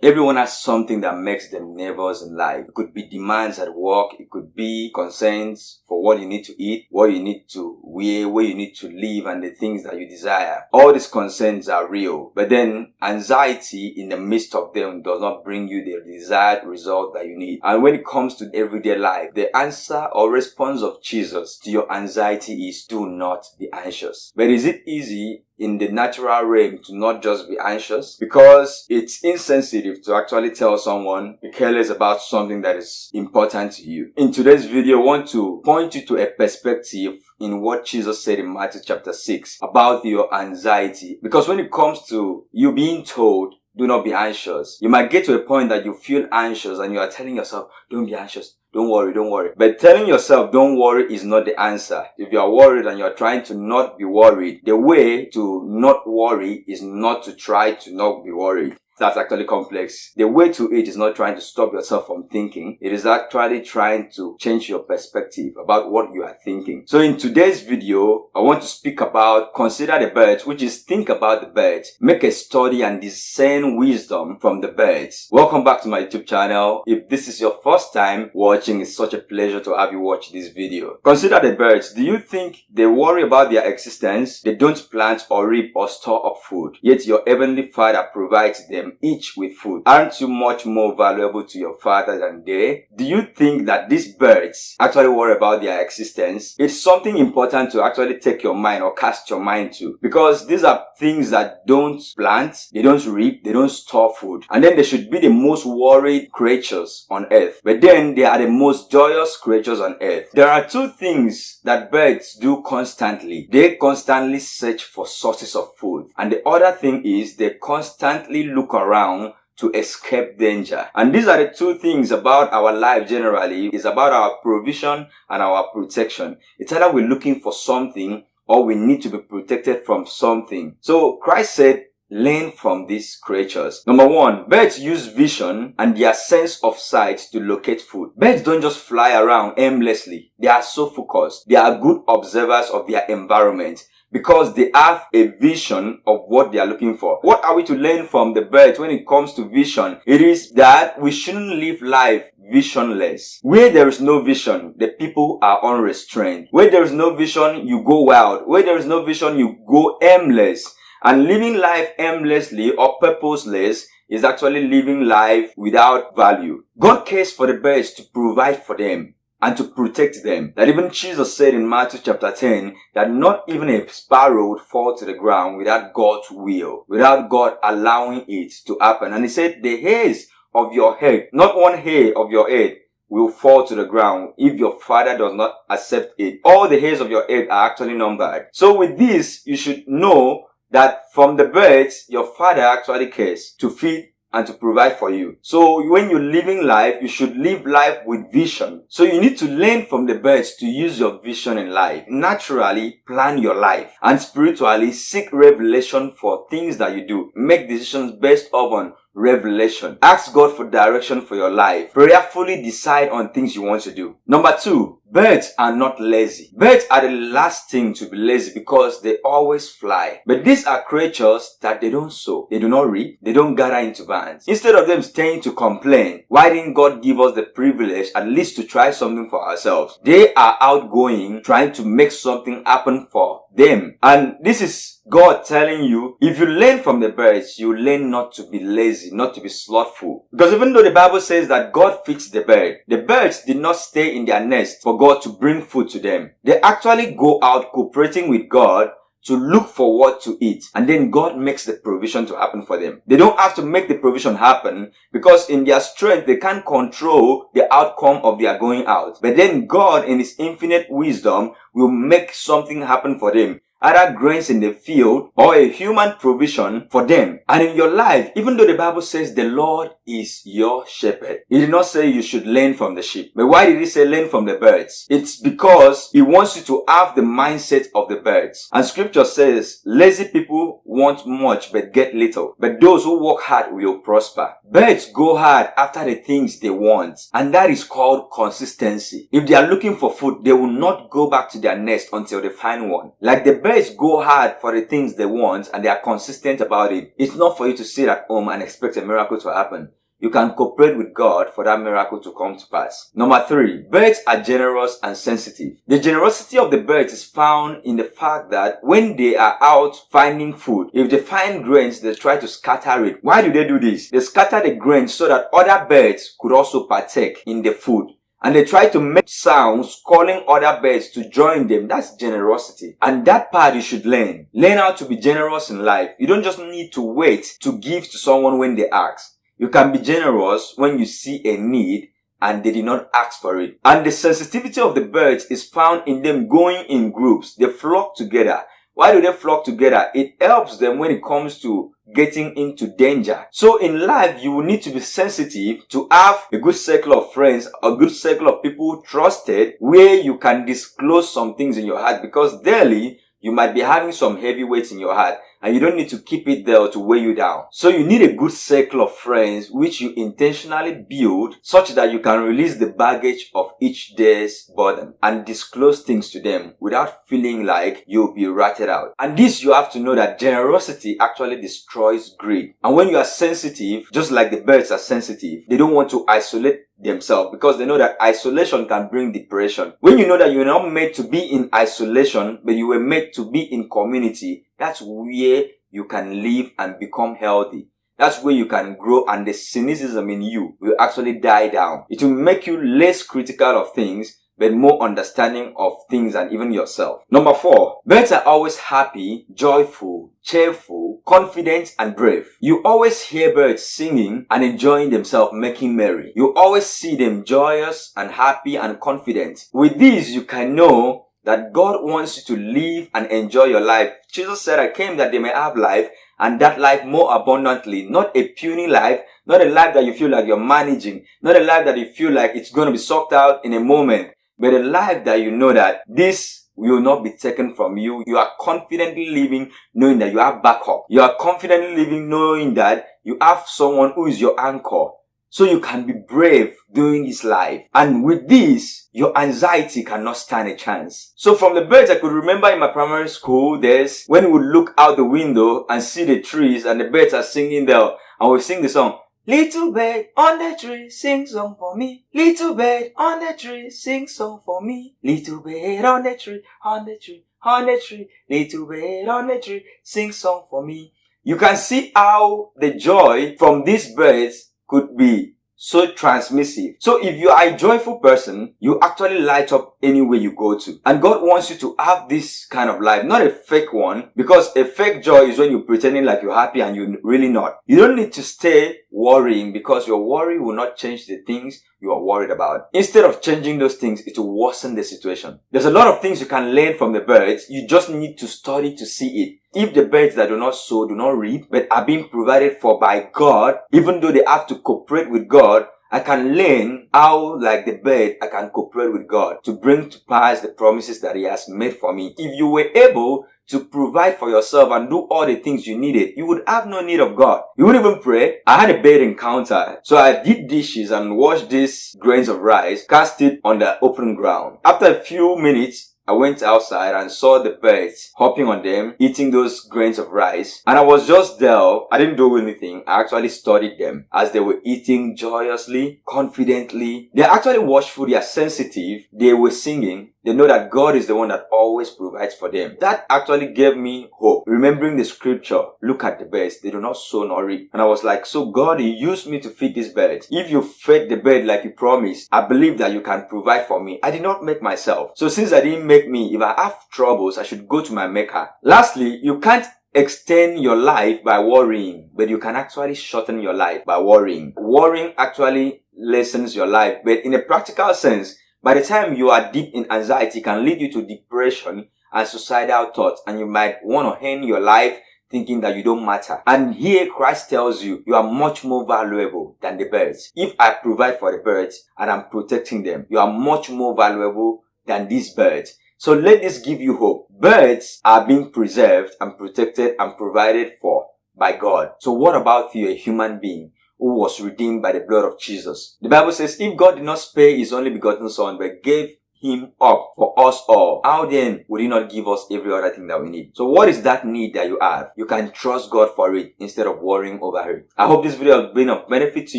Everyone has something that makes them nervous in life. It could be demands at work. It could be concerns for what you need to eat, what you need to wear, where you need to live, and the things that you desire. All these concerns are real. But then anxiety in the midst of them does not bring you the desired result that you need. And when it comes to everyday life, the answer or response of Jesus to your anxiety is do not be anxious. But is it easy in the natural realm to not just be anxious because it's insensitive to actually tell someone careless about something that is important to you. In today's video, I want to point you to a perspective in what Jesus said in Matthew chapter 6 about your anxiety. Because when it comes to you being told do not be anxious. You might get to a point that you feel anxious and you are telling yourself, don't be anxious. Don't worry, don't worry. But telling yourself don't worry is not the answer. If you are worried and you're trying to not be worried, the way to not worry is not to try to not be worried. That's actually complex. The way to it is not trying to stop yourself from thinking. It is actually trying to change your perspective about what you are thinking. So in today's video, I want to speak about consider the birds, which is think about the birds, make a study and discern wisdom from the birds. Welcome back to my YouTube channel. If this is your first time watching, it's such a pleasure to have you watch this video. Consider the birds. Do you think they worry about their existence? They don't plant or reap or store up food. Yet your heavenly father provides them them each with food. Aren't you much more valuable to your father than they? Do you think that these birds actually worry about their existence? It's something important to actually take your mind or cast your mind to because these are things that don't plant, they don't reap, they don't store food. And then they should be the most worried creatures on earth. But then they are the most joyous creatures on earth. There are two things that birds do constantly. They constantly search for sources of food. And the other thing is they constantly look around to escape danger. And these are the two things about our life generally. It's about our provision and our protection. It's either we're looking for something or we need to be protected from something. So Christ said, learn from these creatures. Number one, birds use vision and their sense of sight to locate food. Birds don't just fly around aimlessly. They are so focused. They are good observers of their environment because they have a vision of what they are looking for. What are we to learn from the birds when it comes to vision? It is that we shouldn't live life visionless. Where there is no vision, the people are unrestrained. Where there is no vision, you go wild. Where there is no vision, you go aimless. And living life aimlessly or purposeless is actually living life without value. God cares for the birds to provide for them and to protect them. That even Jesus said in Matthew chapter 10 that not even a sparrow would fall to the ground without God's will, without God allowing it to happen. And he said the hairs of your head, not one hair of your head, will fall to the ground if your father does not accept it. All the hairs of your head are actually numbered. So with this, you should know that from the birds, your father actually cares to feed and to provide for you. So when you're living life, you should live life with vision. So you need to learn from the birds to use your vision in life. Naturally, plan your life and spiritually seek revelation for things that you do. Make decisions based upon revelation. Ask God for direction for your life. Prayerfully decide on things you want to do. Number two, Birds are not lazy. Birds are the last thing to be lazy because they always fly. But these are creatures that they don't sow. They do not reap. They don't gather into bands. Instead of them staying to complain, why didn't God give us the privilege at least to try something for ourselves? They are outgoing, trying to make something happen for them. And this is God telling you, if you learn from the birds, you learn not to be lazy, not to be slothful. Because even though the Bible says that God feeds the bird, the birds did not stay in their nest for God to bring food to them. They actually go out cooperating with God to look for what to eat and then God makes the provision to happen for them. They don't have to make the provision happen because in their strength they can't control the outcome of their going out. But then God in his infinite wisdom will make something happen for them either grains in the field or a human provision for them. And in your life, even though the Bible says the Lord is your shepherd, He did not say you should learn from the sheep. But why did He say learn from the birds? It's because He wants you to have the mindset of the birds. And scripture says, lazy people want much but get little. But those who work hard will prosper. Birds go hard after the things they want. And that is called consistency. If they are looking for food, they will not go back to their nest until they find one. Like the birds go hard for the things they want and they are consistent about it, it's not for you to sit at home and expect a miracle to happen you can cooperate with God for that miracle to come to pass. Number three, birds are generous and sensitive. The generosity of the birds is found in the fact that when they are out finding food, if they find grains, they try to scatter it. Why do they do this? They scatter the grains so that other birds could also partake in the food and they try to make sounds calling other birds to join them. That's generosity. And that part you should learn. Learn how to be generous in life. You don't just need to wait to give to someone when they ask. You can be generous when you see a need and they did not ask for it. And the sensitivity of the birds is found in them going in groups. They flock together. Why do they flock together? It helps them when it comes to getting into danger. So in life, you will need to be sensitive to have a good circle of friends, a good circle of people trusted where you can disclose some things in your heart because daily you might be having some heavy weights in your heart and you don't need to keep it there to weigh you down. So you need a good circle of friends which you intentionally build such that you can release the baggage of each day's burden and disclose things to them without feeling like you'll be ratted out. And this you have to know that generosity actually destroys greed. And when you are sensitive, just like the birds are sensitive, they don't want to isolate themselves because they know that isolation can bring depression. When you know that you're not made to be in isolation, but you were made to be in community, that's where you can live and become healthy. That's where you can grow and the cynicism in you will actually die down. It will make you less critical of things but more understanding of things and even yourself. Number four, birds are always happy, joyful, cheerful, confident, and brave. You always hear birds singing and enjoying themselves making merry. You always see them joyous and happy and confident. With this, you can know that God wants you to live and enjoy your life. Jesus said, I came that they may have life and that life more abundantly, not a puny life, not a life that you feel like you're managing, not a life that you feel like it's going to be sucked out in a moment, but a life that you know that this will not be taken from you. You are confidently living knowing that you have backup. You are confidently living knowing that you have someone who is your anchor. So you can be brave during this life. And with this, your anxiety cannot stand a chance. So from the birds I could remember in my primary school, there's when we would look out the window and see the trees and the birds are singing there and we sing the song, Little bird on the tree, sing song for me. Little bird on the tree, sing song for me. Little bird on the tree, on the tree, on the tree. Little bird on the tree, sing song for me. You can see how the joy from these birds could be so transmissive. So if you are a joyful person, you actually light up anywhere you go to. And God wants you to have this kind of life, not a fake one, because a fake joy is when you're pretending like you're happy and you're really not. You don't need to stay worrying because your worry will not change the things you are worried about. Instead of changing those things, it will worsen the situation. There's a lot of things you can learn from the birds. You just need to study to see it. If the birds that do not sow, do not reap, but are being provided for by God, even though they have to cooperate with God, I can learn how, like the bird, I can cooperate with God to bring to pass the promises that He has made for me. If you were able to provide for yourself and do all the things you needed, you would have no need of God. You wouldn't even pray. I had a bad encounter. So I did dishes and washed these grains of rice, cast it on the open ground. After a few minutes, I went outside and saw the birds hopping on them, eating those grains of rice. And I was just there. I didn't do anything. I actually studied them as they were eating joyously, confidently. They're actually watchful. They are sensitive. They were singing. They know that God is the one that always provides for them. That actually gave me hope. Remembering the scripture, look at the birds. They do not sow nor reap. And I was like, so God, you used me to feed these birds. If you fed the bird like you promised, I believe that you can provide for me. I did not make myself. So since I didn't make me, if I have troubles, I should go to my maker. Lastly, you can't extend your life by worrying, but you can actually shorten your life by worrying. Worrying actually lessens your life, but in a practical sense, by the time you are deep in anxiety, can lead you to depression and suicidal thoughts, and you might want to end your life thinking that you don't matter. And here Christ tells you, you are much more valuable than the birds. If I provide for the birds and I'm protecting them, you are much more valuable than these birds. So let this give you hope. Birds are being preserved and protected and provided for by God. So what about you, a human being? Who was redeemed by the blood of Jesus. The Bible says, if God did not spare his only begotten son, but gave him up for us all, how then would he not give us every other thing that we need? So what is that need that you have? You can trust God for it instead of worrying over it. I hope this video has been of benefit to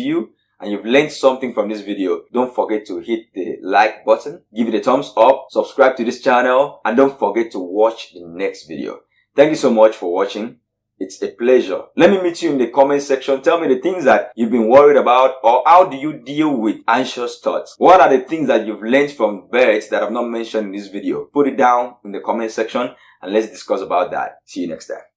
you and you've learned something from this video, don't forget to hit the like button, give it a thumbs up, subscribe to this channel, and don't forget to watch the next video. Thank you so much for watching. It's a pleasure. Let me meet you in the comment section. Tell me the things that you've been worried about or how do you deal with anxious thoughts? What are the things that you've learned from birds that I've not mentioned in this video? Put it down in the comment section and let's discuss about that. See you next time.